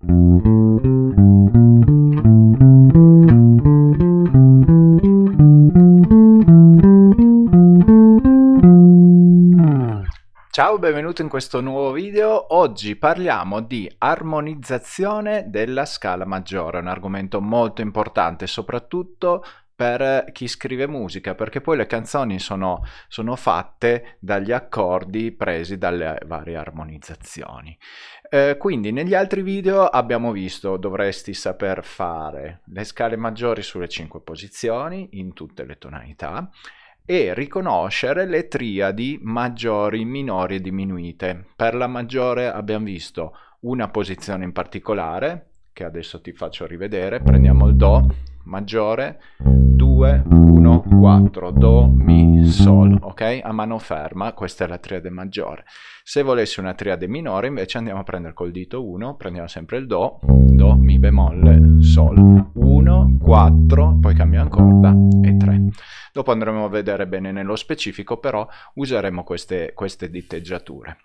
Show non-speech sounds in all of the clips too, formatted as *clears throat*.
Ciao, benvenuto in questo nuovo video. Oggi parliamo di armonizzazione della scala maggiore, un argomento molto importante soprattutto per chi scrive musica, perché poi le canzoni sono, sono fatte dagli accordi presi dalle varie armonizzazioni. Eh, quindi negli altri video abbiamo visto dovresti saper fare le scale maggiori sulle 5 posizioni in tutte le tonalità e riconoscere le triadi maggiori, minori e diminuite. Per la maggiore abbiamo visto una posizione in particolare, che adesso ti faccio rivedere, prendiamo il Do maggiore, 2, 1, 4, Do, Mi, Sol, ok? A mano ferma, questa è la triade maggiore. Se volessi una triade minore invece andiamo a prendere col dito 1, prendiamo sempre il Do, Do, Mi bemolle, Sol, 1, 4, poi cambiamo corda e 3. Dopo andremo a vedere bene nello specifico, però useremo queste, queste diteggiature.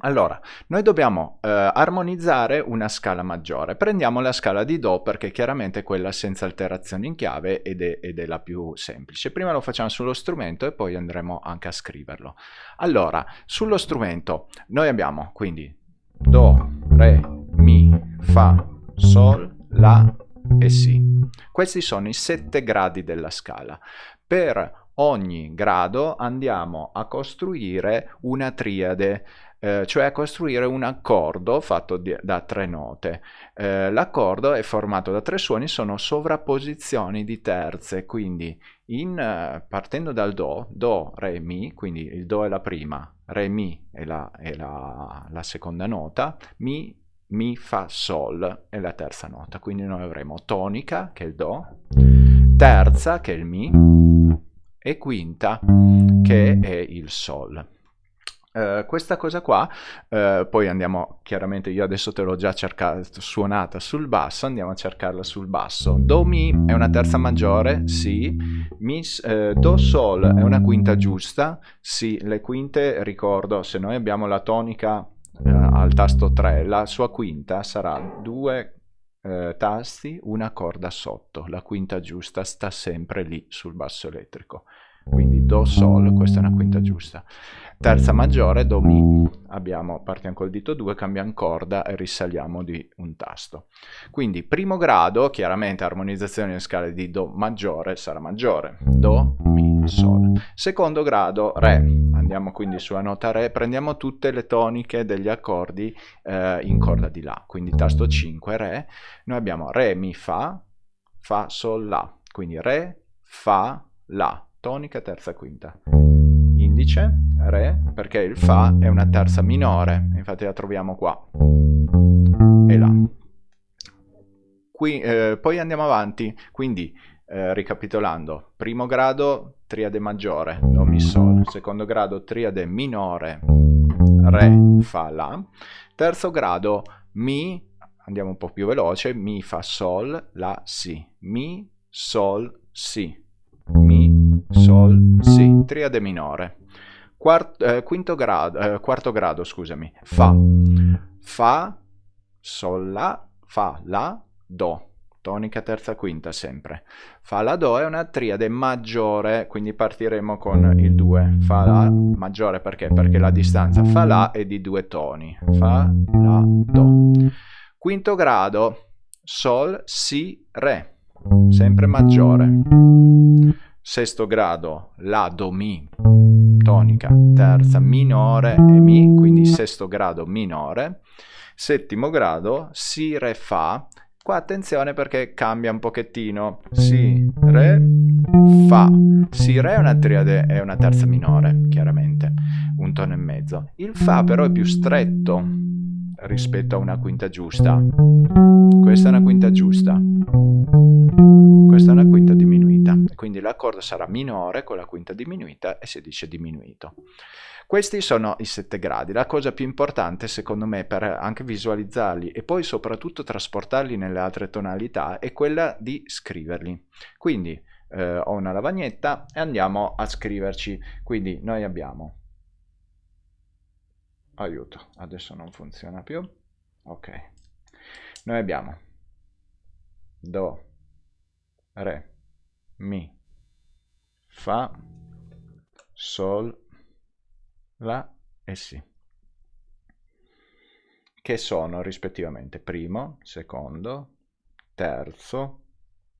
Allora, noi dobbiamo eh, armonizzare una scala maggiore. Prendiamo la scala di Do perché chiaramente è quella senza alterazioni in chiave ed è, ed è, la più semplice. Prima lo facciamo sullo strumento e poi andremo anche a scriverlo. Allora, sullo strumento noi abbiamo quindi Do, Re, Mi, Fa, Sol, La e Si. Questi sono i sette gradi della scala. Per ogni grado andiamo a costruire una triade, eh, cioè costruire un accordo fatto di, da tre note. Eh, l'accordo è formato da tre suoni, sono sovrapposizioni di terze, quindi in, eh, partendo dal Do, Do, Re, Mi, quindi il Do è la prima, Re, Mi è la, è la, la seconda nota, Mi mi, fa, sol è la terza nota, quindi noi avremo tonica, che è il do, terza, che è il mi, e quinta, che è il sol. Uh, questa cosa qua, uh, poi andiamo, chiaramente io adesso te l'ho già cercata, suonata sul basso, andiamo a cercarla sul basso. Do Mi è una terza maggiore, sì. Mi, uh, do Sol è una quinta giusta, sì. Le quinte, ricordo, se noi abbiamo la tonica al tasto 3, la sua quinta sarà due eh, tasti, una corda sotto. La quinta giusta sta sempre lì sul basso elettrico. Quindi Do Sol, questa è una quinta giusta. Terza maggiore, Do Mi, abbiamo, partiamo col dito 2, cambiamo corda e risaliamo di un tasto. Quindi primo grado, chiaramente armonizzazione in scale di Do maggiore sarà maggiore. Do, Mi, Sol. Secondo grado, Re. Andiamo quindi sulla nota Re, prendiamo tutte le toniche degli accordi eh, in corda di La. Quindi tasto 5, Re. Noi abbiamo Re, Mi, Fa, Fa, Sol, La. Quindi Re, Fa, La tonica terza quinta. Indice, Re, perché il Fa è una terza minore, infatti la troviamo qua. E là. Qui, eh, poi andiamo avanti, quindi eh, ricapitolando, primo grado triade maggiore, Do, Mi, Sol, secondo grado triade minore, Re, Fa, La, terzo grado Mi, andiamo un po' più veloce, Mi, Fa, Sol, La, Si, Mi, Sol, Si, Mi, Sol, Si, triade minore. Quart, eh, quinto grado, eh, quarto grado, scusami, Fa, Fa, Sol, La, Fa, La, Do, tonica terza quinta sempre. Fa, La, Do è una triade maggiore, quindi partiremo con il 2. Fa, La, maggiore perché? Perché la distanza Fa, La è di due toni. Fa, La, Do. Quinto grado, Sol, Si, Re, sempre maggiore sesto grado La, Do, Mi, tonica, terza minore e Mi, quindi sesto grado minore, settimo grado Si, Re, Fa, qua attenzione perché cambia un pochettino, Si, Re, Fa, Si, Re è una triade, è una terza minore, chiaramente, un tono e mezzo, il Fa però è più stretto rispetto a una quinta giusta, questa è una quinta giusta, l'accordo sarà minore con la quinta diminuita e si dice diminuito. Questi sono i sette gradi. La cosa più importante, secondo me, per anche visualizzarli e poi soprattutto trasportarli nelle altre tonalità è quella di scriverli. Quindi eh, ho una lavagnetta e andiamo a scriverci. Quindi noi abbiamo... Aiuto, adesso non funziona più. Ok. noi abbiamo Do, Re, Mi, Fa, Sol, La e Si, che sono rispettivamente primo, secondo, terzo,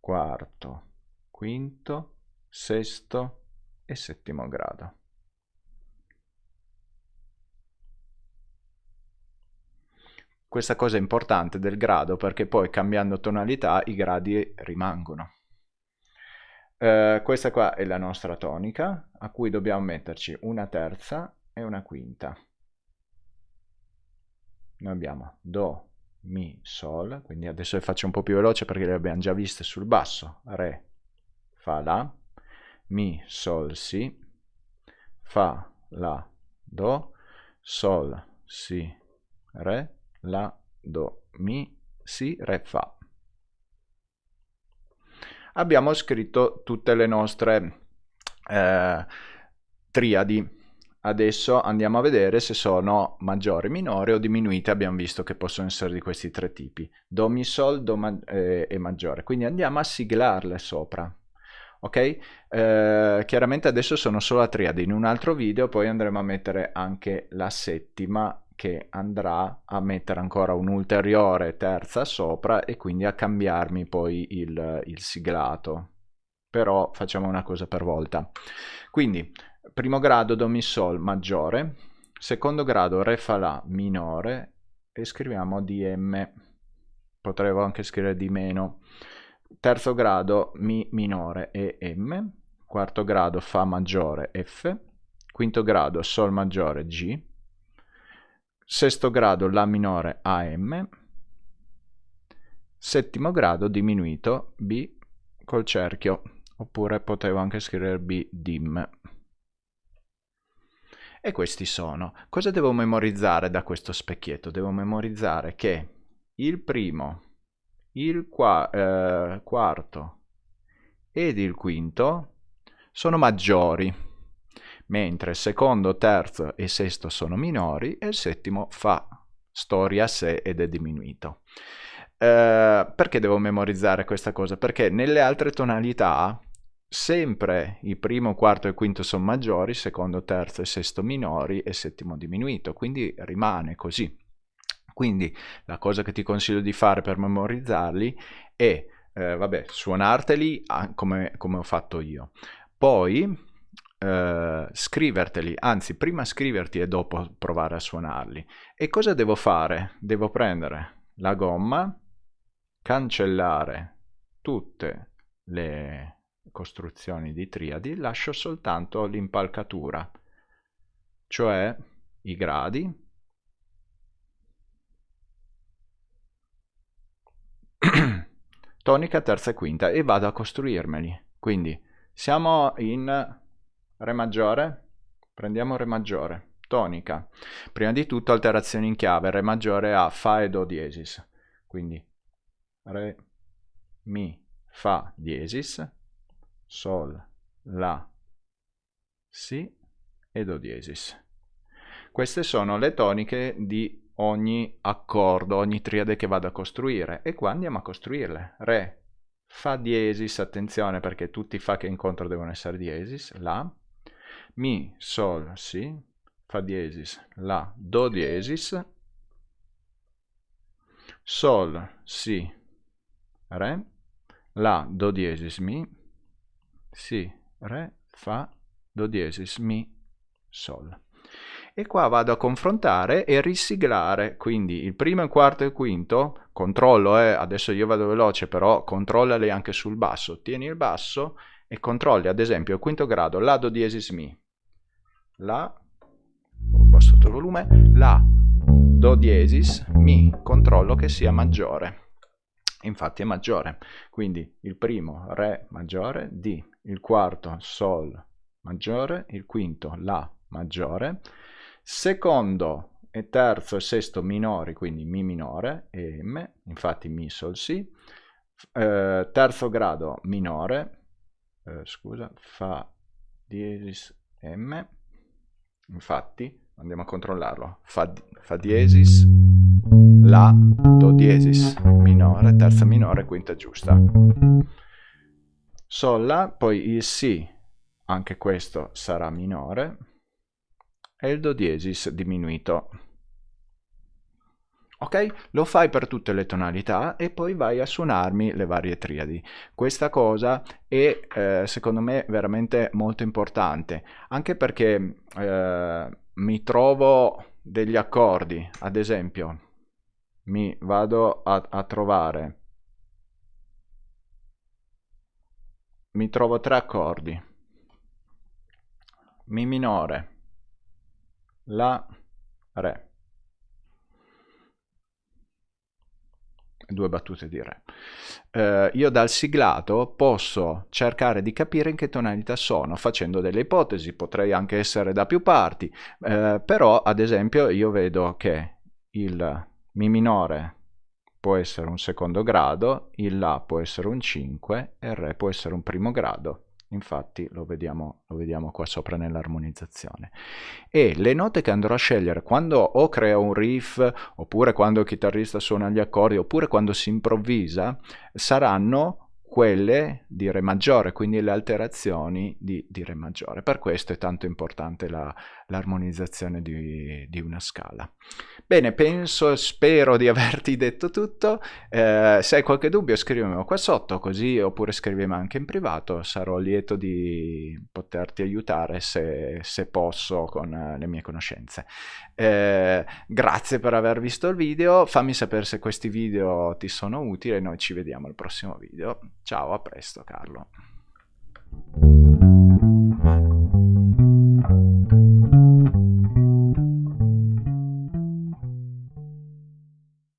quarto, quinto, sesto e settimo grado. Questa cosa è importante del grado perché poi cambiando tonalità i gradi rimangono. Uh, questa qua è la nostra tonica a cui dobbiamo metterci una terza e una quinta. Noi abbiamo Do, Mi, Sol, quindi adesso le faccio un po' più veloce perché le abbiamo già viste sul basso. Re, Fa, La, Mi, Sol, Si, Fa, La, Do, Sol, Si, Re, La, Do, Mi, Si, Re, Fa. Abbiamo scritto tutte le nostre eh, triadi. Adesso andiamo a vedere se sono maggiori, minori o diminuite. Abbiamo visto che possono essere di questi tre tipi. Do, Mi, Sol, Do ma eh, e maggiore. Quindi andiamo a siglarle sopra. Ok? Eh, chiaramente adesso sono solo a triadi. In un altro video poi andremo a mettere anche la settima che andrà a mettere ancora un'ulteriore terza sopra e quindi a cambiarmi poi il, il siglato. Però facciamo una cosa per volta. Quindi, primo grado Do Mi Sol maggiore, secondo grado Re Fa La minore e scriviamo DM. Potremmo anche scrivere di meno. Terzo grado Mi minore e M, quarto grado Fa maggiore F, quinto grado Sol maggiore G, sesto grado La minore AM, settimo grado diminuito B col cerchio, oppure potevo anche scrivere B dim. E questi sono. Cosa devo memorizzare da questo specchietto? Devo memorizzare che il primo, il qua, eh, quarto ed il quinto sono maggiori mentre secondo, terzo e sesto sono minori e il settimo fa storia a sé ed è diminuito. Eh, perché devo memorizzare questa cosa? Perché nelle altre tonalità sempre il primo, quarto e quinto sono maggiori, secondo, terzo e sesto minori e settimo diminuito, quindi rimane così. Quindi la cosa che ti consiglio di fare per memorizzarli è, eh, vabbè, suonarteli come, come ho fatto io. Poi Uh, scriverteli, anzi prima scriverti e dopo provare a suonarli. E cosa devo fare? Devo prendere la gomma, cancellare tutte le costruzioni di triadi, lascio soltanto l'impalcatura, cioè i gradi, *clears throat* tonica, terza e quinta e vado a costruirmeli. Quindi siamo in Re maggiore, prendiamo Re maggiore, tonica. Prima di tutto alterazioni in chiave, Re maggiore a Fa e Do diesis. Quindi Re, Mi, Fa diesis, Sol, La, Si e Do diesis. Queste sono le toniche di ogni accordo, ogni triade che vado a costruire e qua andiamo a costruirle. Re, Fa diesis, attenzione perché tutti i Fa che incontro devono essere diesis, La, mi, Sol, Si, Fa diesis, La, Do diesis, Sol, Si, Re, La, Do diesis, Mi, Si, Re, Fa, Do diesis, Mi, Sol. E qua vado a confrontare e risiglare, quindi il primo, il quarto e il quinto, controllo, eh, adesso io vado veloce, però controllali anche sul basso, tieni il basso e controlli ad esempio il quinto grado, La, Do diesis, Mi, La, ho abbassato il volume, La, Do diesis, Mi, controllo che sia maggiore. Infatti è maggiore, quindi il primo Re maggiore, D, il quarto Sol maggiore, il quinto La maggiore, secondo e terzo e sesto minori, quindi Mi minore e M, infatti Mi Sol Si, eh, terzo grado minore, eh, scusa, Fa diesis M, infatti andiamo a controllarlo, Fa, fa diesis La, Do diesis minore, terza minore, quinta giusta. Sol, La, poi il Si, anche questo sarà minore, e il Do diesis diminuito. Ok? Lo fai per tutte le tonalità e poi vai a suonarmi le varie triadi. Questa cosa è eh, secondo me veramente molto importante, anche perché eh, mi trovo degli accordi, ad esempio, mi vado a, a trovare, mi trovo tre accordi, Mi minore, La, Re. Due battute di Re. Eh, io dal siglato posso cercare di capire in che tonalità sono facendo delle ipotesi, potrei anche essere da più parti, eh, però ad esempio io vedo che il Mi minore può essere un secondo grado, il La può essere un 5 e il Re può essere un primo grado infatti lo vediamo, lo vediamo qua sopra nell'armonizzazione. E le note che andrò a scegliere quando o creo un riff, oppure quando il chitarrista suona gli accordi, oppure quando si improvvisa, saranno quelle di Re maggiore, quindi le alterazioni di, di Re maggiore. Per questo è tanto importante l'armonizzazione la, di, di, una scala. Bene, penso, spero di averti detto tutto. Eh, se hai qualche dubbio scrivimelo qua sotto, così oppure scrivimi anche in privato, sarò lieto di poterti aiutare se, se posso con uh, le mie conoscenze. Eh, grazie per aver visto il video, fammi sapere se questi video ti sono utili e noi ci vediamo al prossimo video. Ciao, a presto Carlo.